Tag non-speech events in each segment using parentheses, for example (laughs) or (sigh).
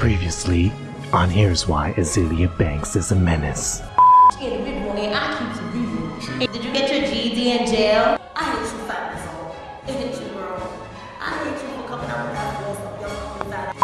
Previously, on Here's Why Azealia Banks is a Menace. Scared of big morning, I keep it real. Did you get your GED in jail? I hate you. I hate you, girl. I hate you for coming out with that voice of your fat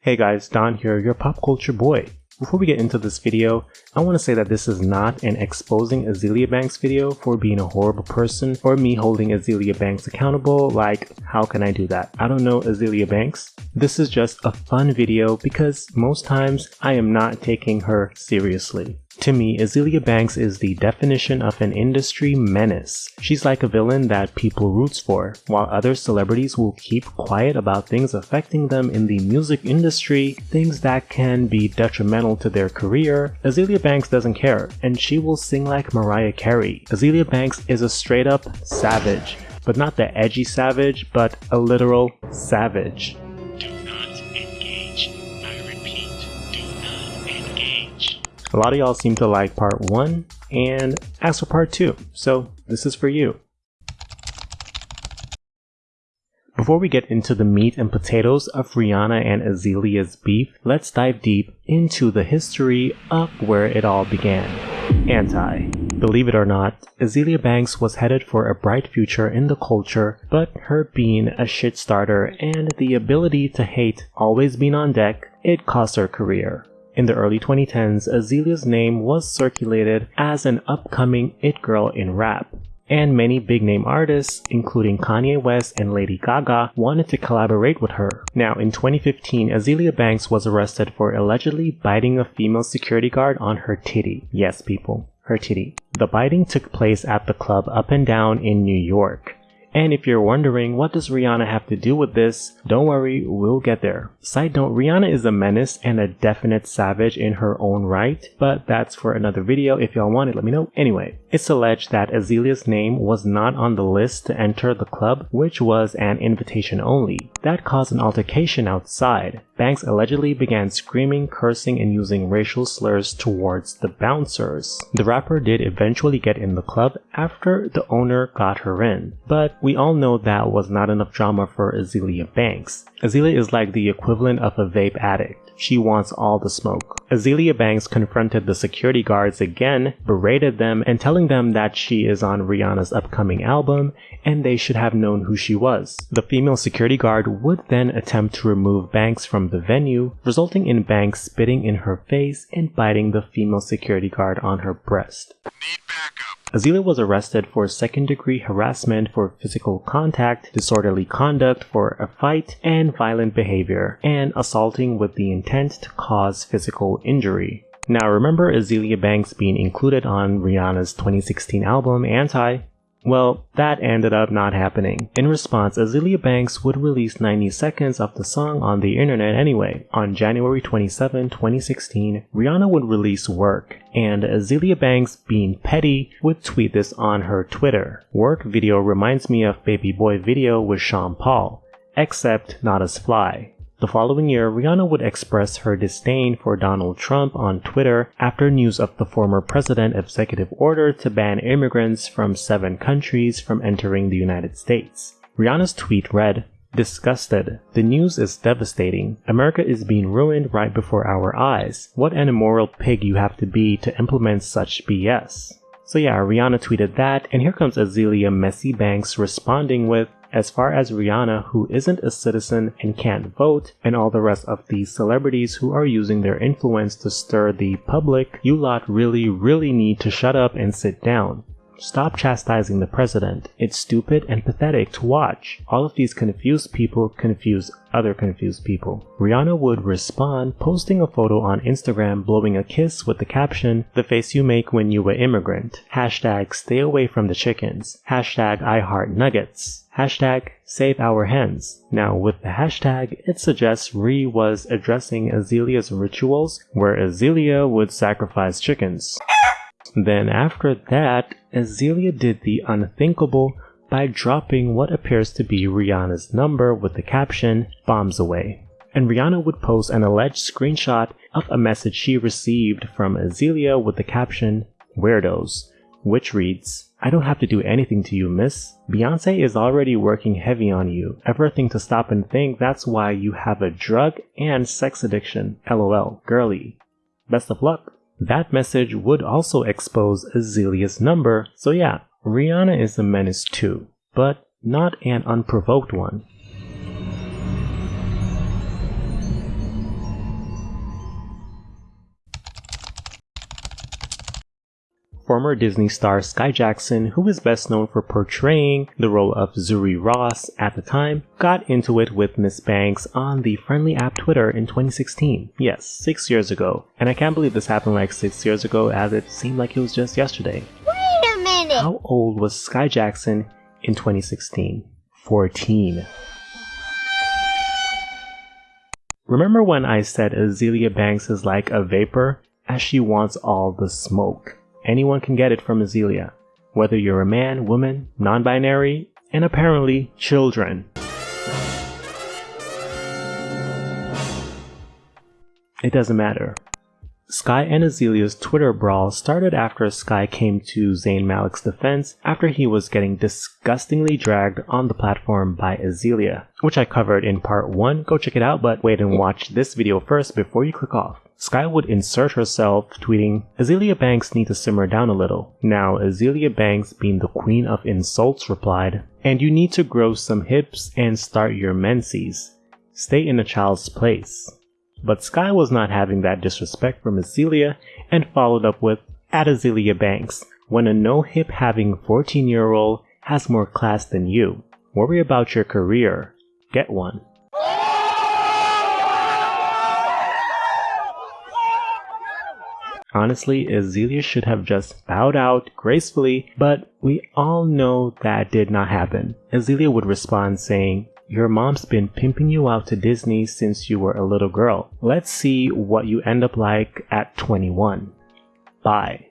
Hey guys, Don here, your pop culture boy. Before we get into this video, I want to say that this is not an exposing Azealia Banks video for being a horrible person or me holding Azealia Banks accountable like how can I do that? I don't know Azealia Banks. This is just a fun video because most times I am not taking her seriously. To me, Azealia Banks is the definition of an industry menace. She's like a villain that people roots for, while other celebrities will keep quiet about things affecting them in the music industry, things that can be detrimental to their career. Azealia Banks doesn't care, and she will sing like Mariah Carey. Azealia Banks is a straight up savage, but not the edgy savage, but a literal savage. A lot of y'all seem to like part 1 and ask for part 2, so this is for you. Before we get into the meat and potatoes of Rihanna and Azealia's beef, let's dive deep into the history of where it all began. Anti. Believe it or not, Azealia Banks was headed for a bright future in the culture, but her being a shit starter and the ability to hate always being on deck, it cost her career. In the early 2010s, Azealia's name was circulated as an upcoming it girl in rap, and many big name artists, including Kanye West and Lady Gaga, wanted to collaborate with her. Now, in 2015, Azealia Banks was arrested for allegedly biting a female security guard on her titty. Yes, people, her titty. The biting took place at the club Up and Down in New York. And if you're wondering what does Rihanna have to do with this, don't worry, we'll get there. Side note, Rihanna is a menace and a definite savage in her own right, but that's for another video. If y'all want it, let me know. Anyway, it's alleged that Azealia's name was not on the list to enter the club, which was an invitation only. That caused an altercation outside. Banks allegedly began screaming, cursing, and using racial slurs towards the bouncers. The rapper did eventually get in the club after the owner got her in, but we all know that was not enough drama for Azealia Banks. Azealia is like the equivalent of a vape addict. She wants all the smoke. Azealia Banks confronted the security guards again, berated them, and telling them that she is on Rihanna's upcoming album and they should have known who she was. The female security guard would then attempt to remove Banks from the venue, resulting in Banks spitting in her face and biting the female security guard on her breast. Need backup. Azealia was arrested for second degree harassment for physical contact, disorderly conduct for a fight, and violent behavior, and assaulting with the intent to cause physical injury. Now remember Azealia Banks being included on Rihanna's 2016 album Anti? Well, that ended up not happening. In response, Azealia Banks would release 90 seconds of the song on the internet anyway. On January 27, 2016, Rihanna would release Work, and Azealia Banks, being petty, would tweet this on her Twitter. Work video reminds me of Baby Boy video with Sean Paul, except not as fly. The following year, Rihanna would express her disdain for Donald Trump on Twitter after news of the former president executive order to ban immigrants from seven countries from entering the United States. Rihanna's tweet read, Disgusted. The news is devastating. America is being ruined right before our eyes. What an immoral pig you have to be to implement such BS. So yeah, Rihanna tweeted that, and here comes Azealia Messy Banks responding with, as far as Rihanna, who isn't a citizen and can't vote, and all the rest of these celebrities who are using their influence to stir the public, you lot really, really need to shut up and sit down. Stop chastising the president. It's stupid and pathetic to watch. All of these confused people confuse other confused people. Rihanna would respond, posting a photo on Instagram blowing a kiss with the caption, The face you make when you were immigrant. Hashtag stay away from the chickens. Hashtag I heart nuggets. Hashtag save our hens. Now with the hashtag, it suggests Ree was addressing Azealia's rituals where Azealia would sacrifice chickens. Then after that, Azealia did the unthinkable by dropping what appears to be Rihanna's number with the caption, bombs away. And Rihanna would post an alleged screenshot of a message she received from Azealia with the caption, weirdos. Which reads, I don't have to do anything to you, miss. Beyonce is already working heavy on you. Ever think to stop and think that's why you have a drug and sex addiction? LOL, girly. Best of luck. That message would also expose Azealia's number, so yeah, Rihanna is a menace too, but not an unprovoked one. Former Disney star Skai Jackson, who is best known for portraying the role of Zuri Ross at the time, got into it with Miss Banks on the friendly app Twitter in 2016. Yes, six years ago. And I can't believe this happened like six years ago as it seemed like it was just yesterday. Wait a minute! How old was Skai Jackson in 2016? 14. Remember when I said Azealia Banks is like a vapor, as she wants all the smoke? Anyone can get it from Azealia, whether you're a man, woman, non binary, and apparently children. It doesn't matter. Skai and Azealia's Twitter brawl started after Skai came to Zayn Malik's defense after he was getting disgustingly dragged on the platform by Azealia, which I covered in part 1. Go check it out, but wait and watch this video first before you click off. Skai would insert herself, tweeting, Azealia Banks need to simmer down a little. Now, Azealia Banks, being the queen of insults, replied, And you need to grow some hips and start your menses. Stay in a child's place. But Skai was not having that disrespect from Azealia and followed up with, At Azealia Banks, when a no hip having 14 year old has more class than you. Worry about your career. Get one. Honestly, Azealia should have just bowed out gracefully, but we all know that did not happen. Azealia would respond saying, your mom's been pimping you out to Disney since you were a little girl. Let's see what you end up like at 21. Bye.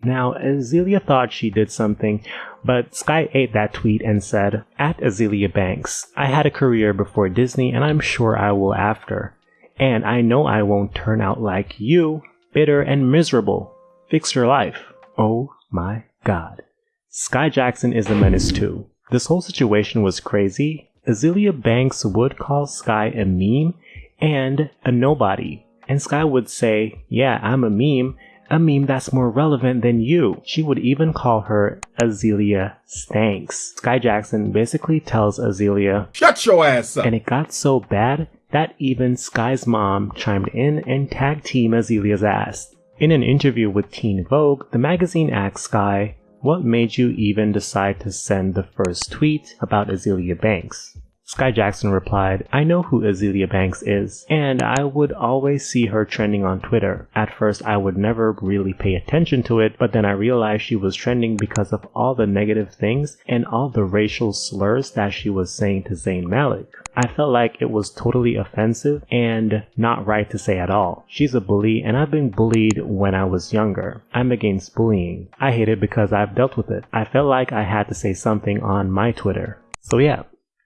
Now, Azealia thought she did something, but Skai ate that tweet and said, At Azealia Banks, I had a career before Disney and I'm sure I will after. And I know I won't turn out like you, bitter and miserable. Fix your life. Oh my god. Skai Jackson is a menace too. This whole situation was crazy, Azealia Banks would call Skai a meme and a nobody. And Skai would say, Yeah, I'm a meme, a meme that's more relevant than you. She would even call her Azealia Stanks. Skai Jackson basically tells Azealia, Shut your ass up! And it got so bad that even Skai's mom chimed in and tagged Team Azealia's ass. In an interview with Teen Vogue, the magazine asked Skai, what made you even decide to send the first tweet about Azealia Banks? Skai Jackson replied, I know who Azealia Banks is, and I would always see her trending on Twitter. At first, I would never really pay attention to it, but then I realized she was trending because of all the negative things and all the racial slurs that she was saying to Zayn Malik. I felt like it was totally offensive and not right to say at all. She's a bully, and I've been bullied when I was younger. I'm against bullying. I hate it because I've dealt with it. I felt like I had to say something on my Twitter. So yeah,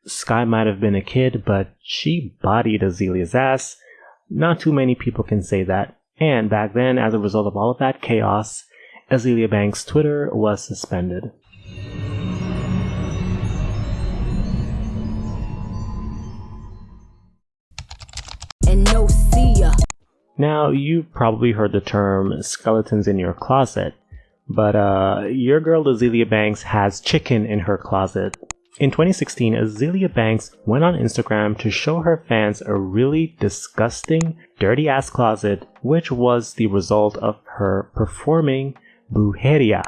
Skai might have been a kid, but she bodied Azealia's ass. Not too many people can say that. And back then, as a result of all of that chaos, Azealia Banks' Twitter was suspended. And no see ya. Now, you've probably heard the term skeletons in your closet, but uh, your girl Azealia Banks has chicken in her closet. In 2016, Azealia Banks went on Instagram to show her fans a really disgusting, dirty ass closet, which was the result of her performing brujeria,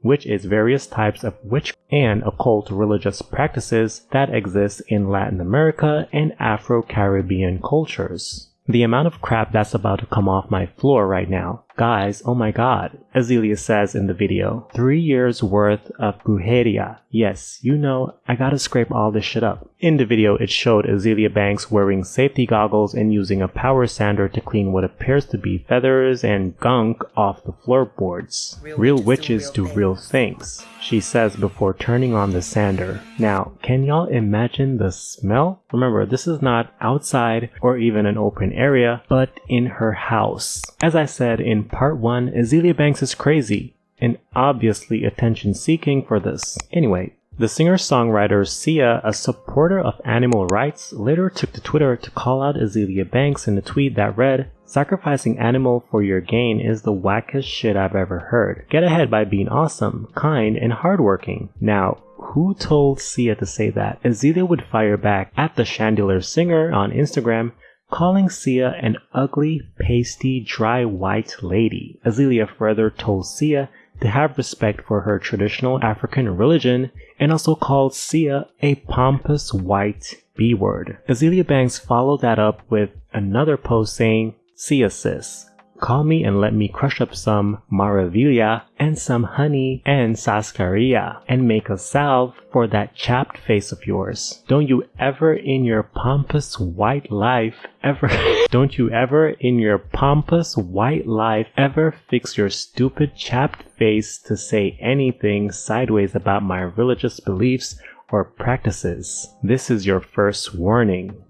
which is various types of witch and occult religious practices that exist in Latin America and Afro Caribbean cultures. The amount of crap that's about to come off my floor right now. Guys, oh my god. Azealia says in the video, three years worth of brujeria. Yes, you know, I gotta scrape all this shit up. In the video, it showed Azealia Banks wearing safety goggles and using a power sander to clean what appears to be feathers and gunk off the floorboards. Real, real witches do real, do real things, she says before turning on the sander. Now, can y'all imagine the smell? Remember, this is not outside or even an open area, but in her house. As I said in part 1, Azealia Banks is crazy. and obviously attention seeking for this. Anyway, the singer-songwriter Sia, a supporter of animal rights, later took to Twitter to call out Azealia Banks in a tweet that read, Sacrificing animal for your gain is the wackest shit I've ever heard. Get ahead by being awesome, kind, and hardworking. Now, who told Sia to say that? Azealia would fire back at the Chandelier Singer on Instagram, calling Sia an ugly, pasty, dry white lady. Azealia further told Sia to have respect for her traditional African religion and also called Sia a pompous white B word. Azealia Banks followed that up with another post saying, Sia sis, Call me and let me crush up some Maravilla and some honey and sarsaparilla and make a salve for that chapped face of yours. Don't you ever in your pompous white life ever, (laughs) don't you ever in your pompous white life ever fix your stupid chapped face to say anything sideways about my religious beliefs or practices. This is your first warning.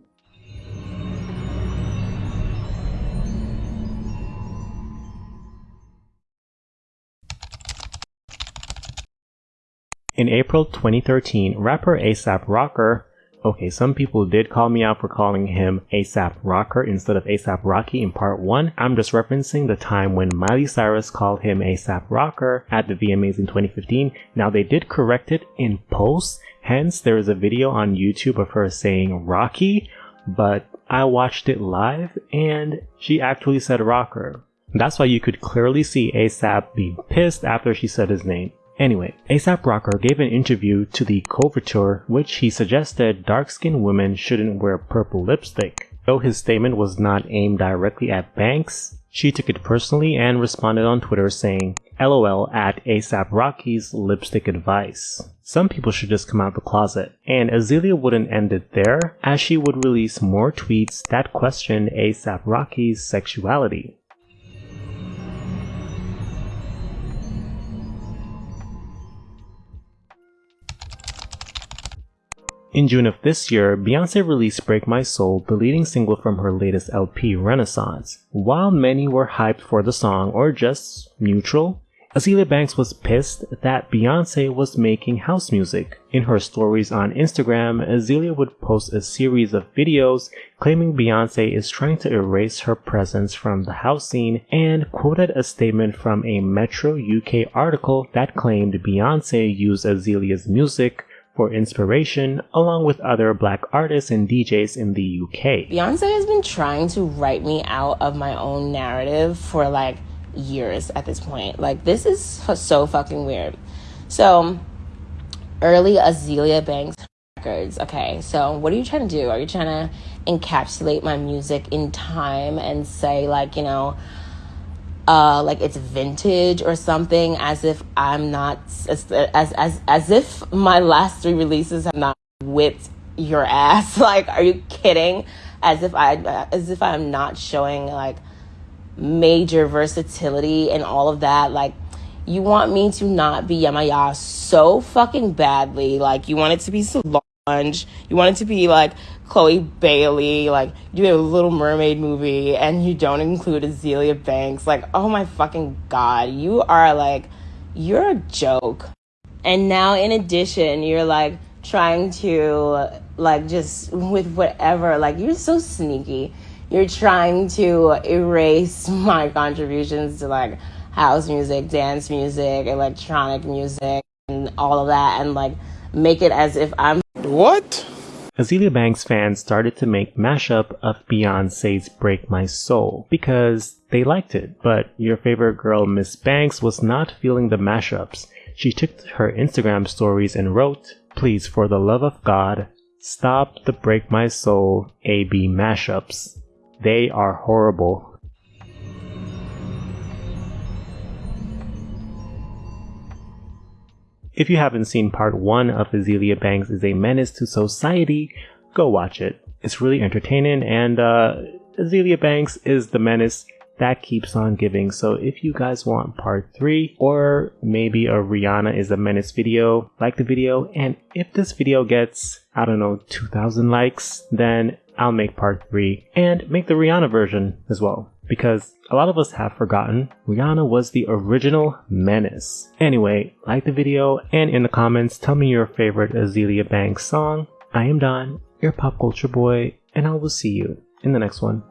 In April 2013, rapper ASAP Rocker Okay, some people did call me out for calling him ASAP Rocker instead of ASAP Rocky in part 1. I'm just referencing the time when Miley Cyrus called him ASAP Rocker at the VMAs in 2015. Now they did correct it in post, hence there is a video on YouTube of her saying Rocky, but I watched it live and she actually said Rocker. That's why you could clearly see ASAP being pissed after she said his name. Anyway, ASAP Rocker gave an interview to the Coveteur which he suggested dark-skinned women shouldn't wear purple lipstick. Though his statement was not aimed directly at Banks, she took it personally and responded on Twitter saying, LOL at ASAP Rocky's lipstick advice. Some people should just come out the closet. And Azealia wouldn't end it there, as she would release more tweets that questioned ASAP Rocky's sexuality. In June of this year, Beyonce released Break My Soul, the leading single from her latest LP, Renaissance. While many were hyped for the song or just neutral, Azealia Banks was pissed that Beyonce was making house music. In her stories on Instagram, Azealia would post a series of videos claiming Beyonce is trying to erase her presence from the house scene and quoted a statement from a Metro UK article that claimed Beyonce used Azealia's music for inspiration, along with other black artists and DJs in the UK. Beyonce has been trying to write me out of my own narrative for like years at this point. Like, this is so fucking weird. So, early Azealia Banks records. Okay, so what are you trying to do? Are you trying to encapsulate my music in time and say, like, you know, uh, like it's vintage or something, as if I'm not as as as as if my last three releases have not whipped your ass. (laughs) Like, are you kidding? As if I as if I'm not showing like major versatility and all of that. Like, you want me to not be Yamaya so fucking badly. Like, you want it to be so Solange. You want it to be like Chloe Bailey, like you do a Little Mermaid movie, and you don't include Azealia Banks. Like, oh my fucking god, you are like, you're a joke. And now, in addition, you're like trying to like just with whatever. Like, you're so sneaky. You're trying to erase (laughs) my contributions to like house music, dance music, electronic music, and all of that, and like make it as if I'm what? Azealia Banks fans started to make mashup of Beyonce's Break My Soul because they liked it, but your favorite girl Miss Banks was not feeling the mashups. She took to her Instagram stories and wrote, Please for the love of God, stop the Break My Soul AB mashups. They are horrible. If you haven't seen part 1 of Azealia Banks is a Menace to Society, go watch it. It's really entertaining and uh, Azealia Banks is the menace that keeps on giving. So if you guys want part 3 or maybe a Rihanna is a menace video, like the video. And if this video gets, I don't know, 2000 likes, then I'll make part 3 and make the Rihanna version as well. Because a lot of us have forgotten Rihanna was the original menace. Anyway, like the video and in the comments tell me your favorite Azealia Banks song. I am Don, your pop culture boy, and I will see you in the next one.